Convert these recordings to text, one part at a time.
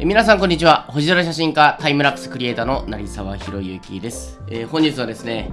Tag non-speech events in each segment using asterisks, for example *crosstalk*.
皆さんこんにちは。星空写真家タイムラプスクリエイターの成沢宏之です、えー、本日はですね、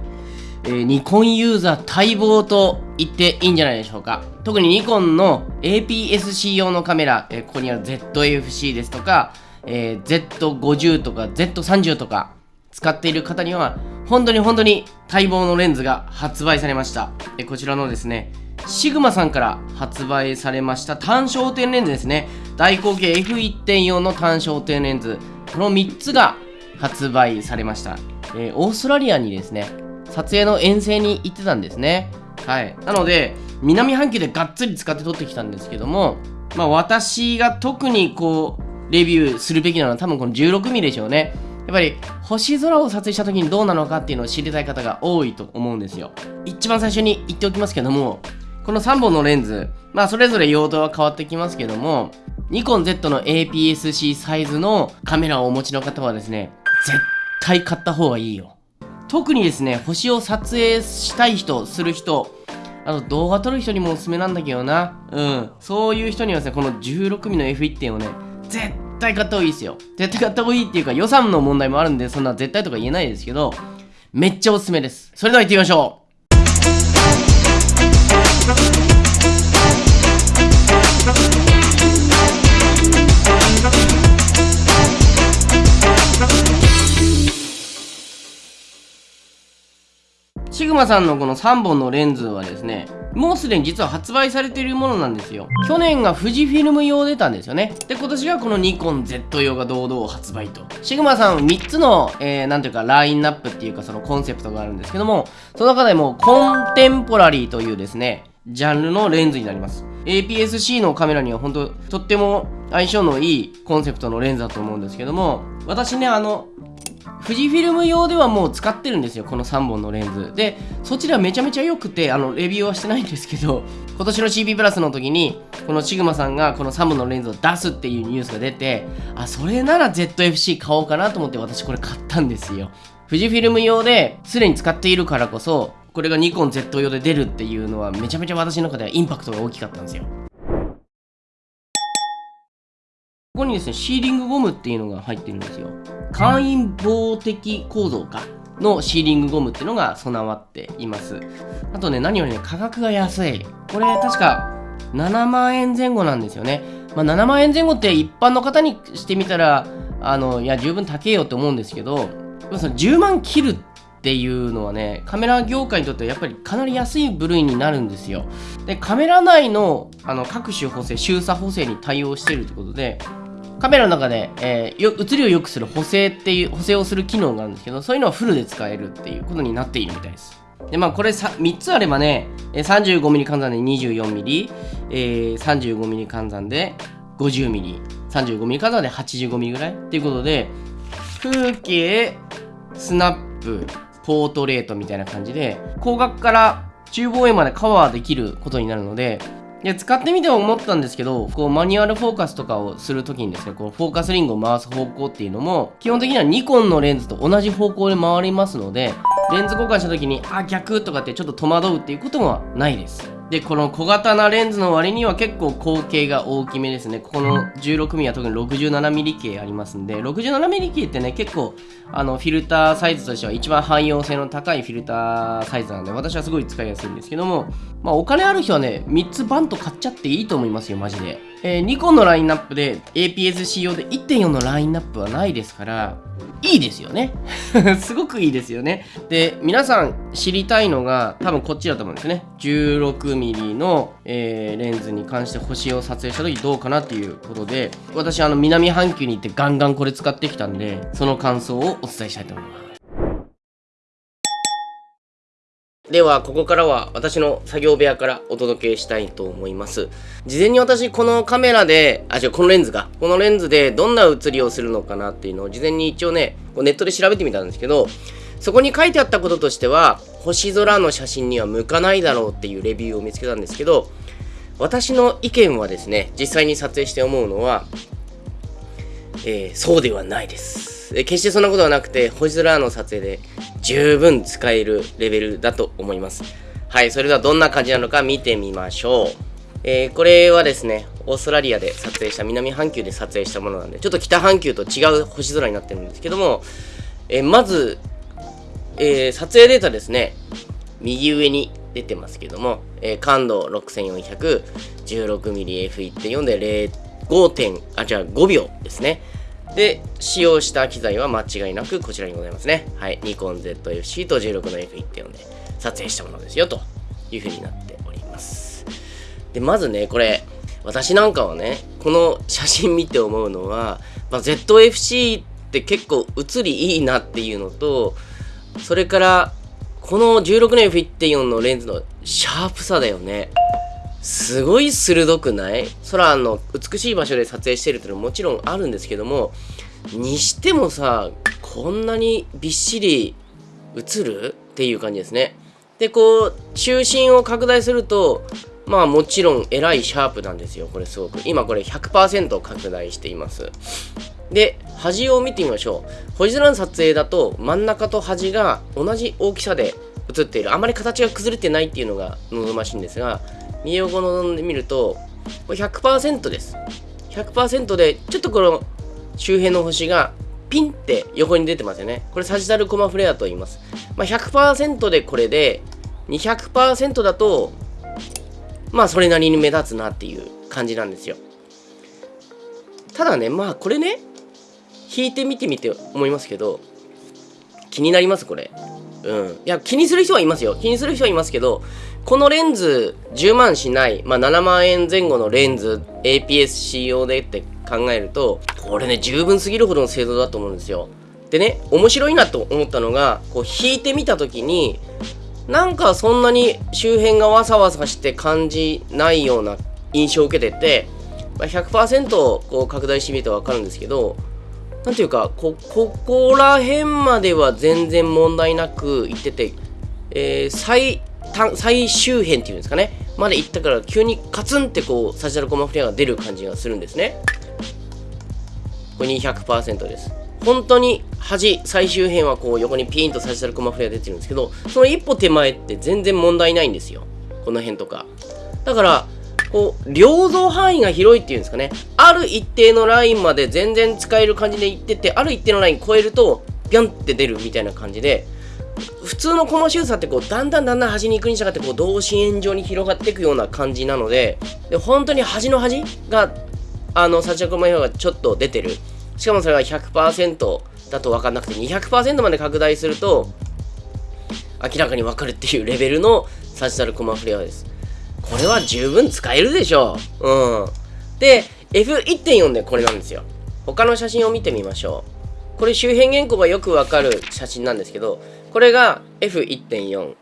えー、ニコンユーザー待望と言っていいんじゃないでしょうか。特にニコンの APS-C 用のカメラ、えー、ここにある ZFC ですとか、え Z50 とか Z30 とか使っている方には本当に本当に待望のレンズが発売されました、えこちらのですねシグマさんから発売されました単焦点レンズですね。大口径 F1.4 の単焦点レンズ。この3つが発売されました、えー、オーストラリアにですね撮影の遠征に行ってたんですね。はい。なので南半球でがっつり使って撮ってきたんですけどもまあ私が特にこうレビューするべきなのは多分この 16mm でしょうね。やっぱり星空を撮影した時にどうなのかっていうのを知りたい方が多いと思うんですよ一番最初に言っておきますけどもこの3本のレンズ、まあそれぞれ用途は変わってきますけども、ニコン Z の APS-C サイズのカメラをお持ちの方はですね、絶対買った方がいいよ。特にですね、星を撮影したい人、する人、あと動画撮る人にもおすすめなんだけどな。うん。そういう人にはですね、この 16mm の F1 点をね、絶対買った方がいいですよ。絶対買った方がいいっていうか予算の問題もあるんで、そんな絶対とか言えないですけど、めっちゃおすすめです。それでは行ってみましょうマさんのこの3本のレンズはですねもうすでに実は発売されているものなんですよ。去年が富士フィルム用出たんですよね。で今年がこのニコン Z 用が堂々発売と。シグマさん3つの、えー、なんていうかラインナップっていうかそのコンセプトがあるんですけどもその中でもコンテンポラリーというですねジャンルのレンズになります。APS-C のカメラには本当とっても相性のいいコンセプトのレンズだと思うんですけども私ねあの富士フィルム用ではもう使ってるんですよこの3本のレンズでそちらめちゃめちゃ良くてあのレビューはしてないんですけど *laughs* 今年の CP プラスの時にこのシグマさんがこの3本のレンズを出すっていうニュースが出てあそれなら ZFC 買おうかなと思って私これ買ったんですよ富士フィルム用ですでに使っているからこそこれがニコン Z 用で出るっていうのはめちゃめちゃ私の中ではインパクトが大きかったんですよ。こここにですね、シーリングゴムっていうのが入ってるんですよ。簡易防滴構造かのシーリングゴムっていうのが備わっています。あとね、何よりね、価格が安い。これ確か7万円前後なんですよね。まあ、7万円前後って一般の方にしてみたら、あの、いや、十分高えよって思うんですけど、その10万切るっていうのはねカメラ業界にとってはやっぱりかなり安い部類になるんですよでカメラ内のあの各種補正周差補正に対応してるということでカメラの中で、えー、写りを良くする補正っていう補正をする機能があるんですけどそういうのはフルで使えるっていうことになっているみたいです。でまあこれさ3つあればね 35mm 換算で 24mm、えー、35mm 換算で 50mm 35mm 換算で 85mm ぐらいっていうことで風景スナップポートレートみたいな感じで、光学から中望遠までカバーできることになるので、で使ってみて思ったんですけど、こうマニュアルフォーカスとかをするときにですね、このフォーカスリングを回す方向っていうのも、基本的にはニコンのレンズと同じ方向で回りますので、レンズ交換したときに、あ、逆とかってちょっと戸惑うっていうこともないです。で、この小型なレンズの割には結構口径が大きめですね。ここの 16mm は特に 67mm 系ありますんで、67mm 系ってね、結構、あの、フィルターサイズとしては一番汎用性の高いフィルターサイズなんで、私はすごい使いやすいんですけども、まあ、お金ある人はね、3つバンと買っちゃっていいと思いますよ、マジで。えー、ニコンのラインナップで APS-C 用で1.4のラインナップはないですから、いいですよね。*laughs* すごくいいですよね。で、皆さん知りたいのが多分こっちだと思うんですね。16mm の、えー、レンズに関して星を撮影した時どうかなっていうことで、私あの南半球に行ってガンガンこれ使ってきたんで、その感想をお伝えしたいと思います。では、ここからは私の作業部屋からお届けしたいと思います。事前に私、このカメラで、あ、違う、このレンズが、このレンズでどんな写りをするのかなっていうのを事前に一応ね、ネットで調べてみたんですけど、そこに書いてあったこととしては、星空の写真には向かないだろうっていうレビューを見つけたんですけど、私の意見はですね、実際に撮影して思うのは、えー、そうではないですえ。決してそんなことはなくて、星空の撮影で十分使えるレベルだと思います。はい、それではどんな感じなのか見てみましょう。えー、これはですね、オーストラリアで撮影した、南半球で撮影したものなんで、ちょっと北半球と違う星空になってるんですけども、え、まず、え、撮影データですね、右上に出てますけども、えー、感度 6400-16mmF1.4 で5点、あ、じゃあ5秒ですね。で、使用した機材は間違いなくこちらにございますね。はい。ニコン ZFC と16の F1.4 で撮影したものですよ、というふうになっております。で、まずね、これ、私なんかはね、この写真見て思うのは、まあ、ZFC って結構写りいいなっていうのと、それからこの16年 F1.4 のレンズのシャープさだよね。すごい鋭くない？空の美しい場所で撮影してるっていうのはもちろんあるんですけども、にしてもさ、こんなにびっしり映るっていう感じですね。で、こう、中心を拡大すると、まあもちろんえらいシャープなんですよ。これすごく。今これ100%拡大しています。で、端を見てみましょう。星空の撮影だと真ん中と端が同じ大きさで映っている。あまり形が崩れてないっていうのが望ましいんですが、右横ので見ると、これ100%です。100%で、ちょっとこの周辺の星がピンって横に出てますよね。これサジタルコマフレアと言います。まあ、100%でこれで、200%だとまあそれなりに目立つなっていう感じなんですよただねまあこれね引いてみてみて思いますけど気になりますこれうん。いや気にする人はいますよ。気にする人はいますけどこのレンズ10万しない、まあ、7万円前後のレンズ APS-C 用でって考えるとこれね十分すぎるほどの精度だと思うんですよ。でね面白いなと思ったのがこう引いてみた時になんかそんなに周辺がわさわさして感じないような印象を受けてて、まあ、100%こう拡大してみるとわかるんですけど、なんていうか、こ、こら辺までは全然問題なく行ってて、えー、最、最終辺っていうんですかね、まで行ったから急にカツンってこう、サジタルコマフレアが出る感じがするんですね。これ200%です。本当に端最終辺はこう横にピーンとサジタルコマフレア出てるんですけどその一歩手前って全然問題ないんですよこの辺とかだからこう両像範囲が広いっていうんですかねある一定のラインまで全然使える感じでいっててある一定のライン超えるとビョンって出るみたいな感じで普通のコマ周差ってこうだんだんだんだん端に行くに従ってこう同心円状に広がっていくような感じなのでで本当に端の端があのサチャコマ表がちょっと出てるしかもそれが100%だと分かんなくて200%まで拡大すると明らかに分かるっていうレベルのサジタルコマフレアです。これは十分使えるでしょう。うん。で、F1.4 でこれなんですよ。他の写真を見てみましょう。これ周辺原稿がよくわかる写真なんですけど、これが F1.4。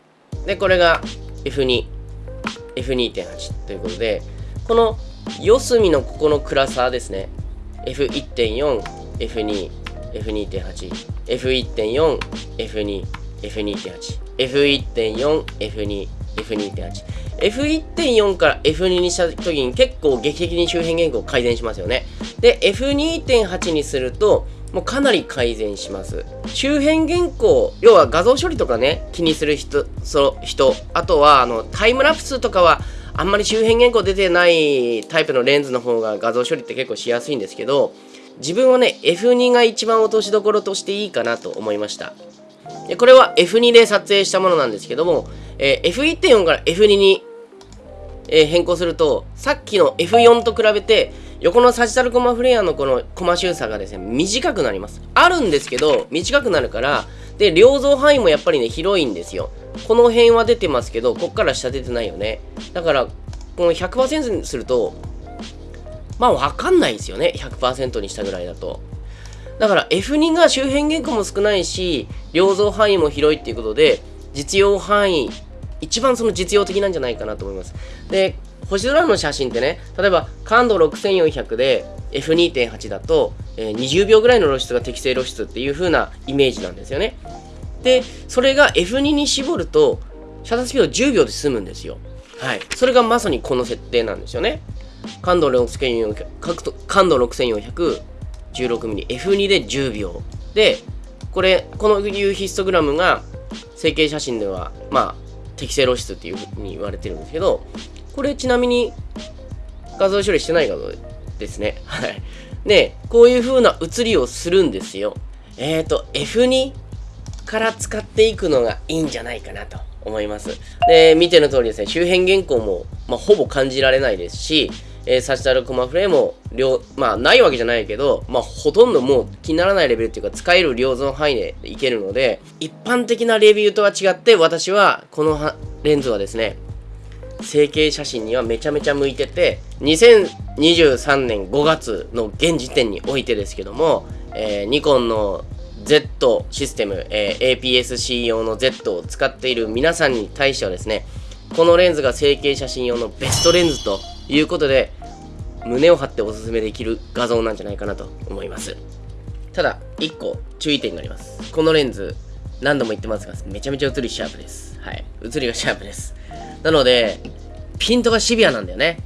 で、これが F2。F2.8 ということで、この四隅のここの暗さですね。F1.4、F2、F2.8、F1.4、F2、F2.8、F1.4、F2、F2.8。F1.4 から F2 にした時に結構劇的に周辺言語を改善しますよね。で、F2.8 にすると、もうかなり改善します。周辺原稿、要は画像処理とかね、気にする人、その人、あとはあのタイムラプスとかは、あんまり周辺原稿出てないタイプのレンズの方が画像処理って結構しやすいんですけど、自分はね、F2 が一番落としどころとしていいかなと思いました。でこれは F2 で撮影したものなんですけども、えー、F1.4 から F2 に、えー、変更すると、さっきの F4 と比べて、横のサジタルコマフレアのこのコマ周差がですね、短くなります。あるんですけど、短くなるから、で、両像範囲もやっぱりね、広いんですよ。この辺は出てますけど、こっから下出てないよね。だから、この100%にすると、まあわかんないですよね。100%にしたぐらいだと。だから F2 が周辺原稿も少ないし、両像範囲も広いっていうことで、実用範囲、一番その実用的なんじゃないかなと思います。で、星空の写真ってね、例えば感度6400で F2.8 だと、えー、20秒ぐらいの露出が適正露出っていう風なイメージなんですよね。で、それが F2 に絞ると、シャッタースピード10秒で済むんですよ。はい。それがまさにこの設定なんですよね。感度6400、感度 6400-16mm、F2 で10秒。で、これ、このいうヒストグラムが、成形写真では、まあ、適正露出っていうふうに言われてるんですけど、これちなみに、画像処理してない画像ですね。はい。で、こういう風な写りをするんですよ。えっ、ー、と、F2 から使っていくのがいいんじゃないかなと思います。で、見ての通りですね、周辺原稿も、まあ、ほぼ感じられないですし、えー、サチタルコマフレも、両、まあ、ないわけじゃないけど、まあ、ほとんどもう気にならないレベルっていうか、使える両像範囲でいけるので、一般的なレビューとは違って、私は、このレンズはですね、成形写真にはめちゃめちゃ向いてて、2023年5月の現時点においてですけども、えー、ニコンの Z システム、えー、APS-C 用の Z を使っている皆さんに対してはですね、このレンズが成形写真用のベストレンズということで、胸を張っておすすめできる画像なんじゃないかなと思います。ただ、1個注意点があります。このレンズ、何度も言ってますが、めちゃめちゃ写りシャープです。はい。写りがシャープです。なので、ピントがシビアなんだよね。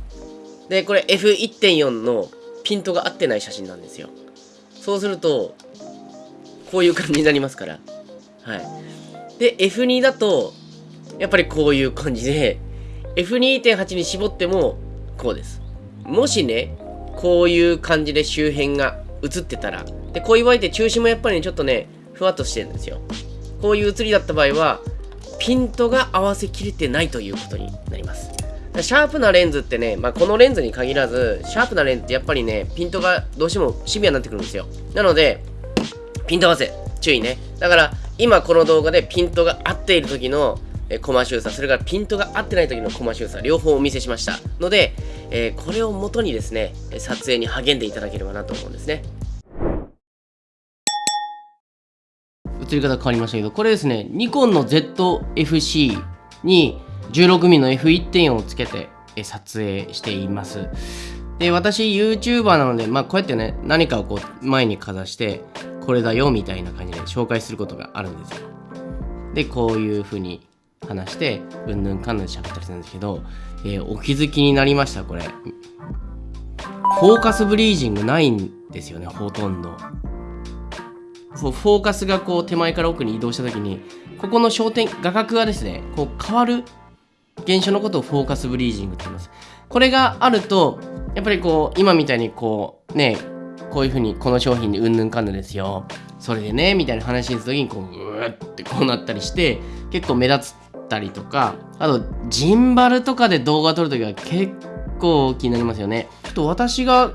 で、これ F1.4 のピントが合ってない写真なんですよ。そうすると、こういう感じになりますから。はい。で、F2 だと、やっぱりこういう感じで、F2.8 に絞っても、こうです。もしね、こういう感じで周辺が映ってたら、で、こういう場合って中心もやっぱり、ね、ちょっとね、ふわっとしてるんですよ。こういう映りだった場合は、ピントが合わせきれてないということになります。シャープなレンズってね、まあ、このレンズに限らず、シャープなレンズってやっぱりね、ピントがどうしてもシビアになってくるんですよ。なので、ピント合わせ、注意ね。だから、今この動画でピントが合っている時のえコマ収差、それからピントが合ってない時のコマ収差、両方お見せしました。ので、えー、これを元にですね、撮影に励んでいただければなと思うんですね。映り方変わりましたけど、これですね、ニコンの ZFC に 16mm の F1.4 をつけて撮影しています。で、私 YouTuber なので、まあこうやってね、何かをこう前にかざして、これだよみたいな感じで紹介することがあるんですよ。で、こういう風に話して、うんぬんかんぬん喋ったりするんですけど、えー、お気づきになりました、これ。フォーカスブリージングないんですよね、ほとんど。フォーカスがこう手前から奥に移動した時に、ここの焦点、画角がですね、こう変わる現象のことをフォーカスブリージングって言います。これがあると、やっぱりこう、今みたいにこう、ね、こういうふうにこの商品にうんぬんかんぬんですよ。それでね、みたいな話にするときに、こう、うーってこうなったりして、結構目立つったりとか、あと、ジンバルとかで動画撮るときは結構気になりますよね。ちょっと私が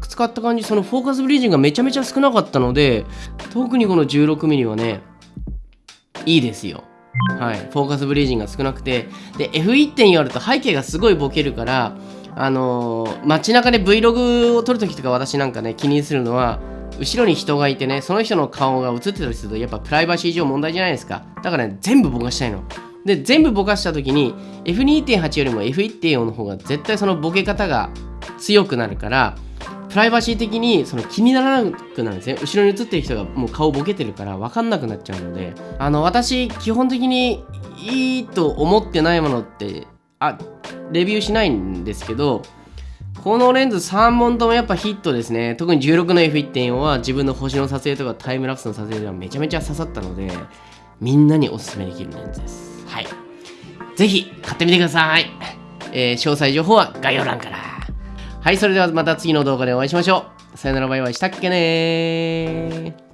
使った感じ、そのフォーカスブリージングがめちゃめちゃ少なかったので、特にこの 16mm はね、いいですよ。はい。フォーカスブリージングが少なくて、で、F1.4 あると背景がすごいボケるから、あのー、街中で Vlog を撮るときとか私なんかね、気にするのは、後ろに人がいてね、その人の顔が映ってたりすると、やっぱプライバシー上問題じゃないですか。だからね、全部ぼかしたいの。で、全部ぼかした時に F2.8 よりも F1.4 の方が絶対そのボケ方が強くなるから、プライバシー的にその気にならなくなるんですね。後ろに映ってる人がもう顔ボケてるから分かんなくなっちゃうので、あの、私、基本的にいいと思ってないものって、あ、レビューしないんですけど、このレンズ3本ともやっぱヒットですね。特に16の F1.4 は自分の星の撮影とかタイムラプスの撮影ではめちゃめちゃ刺さったので、みんなにおすすめできるレンズです。はい。ぜひ買ってみてください。えー、詳細情報は概要欄から。はい、それではまた次の動画でお会いしましょう。さよならバイバイしたっけね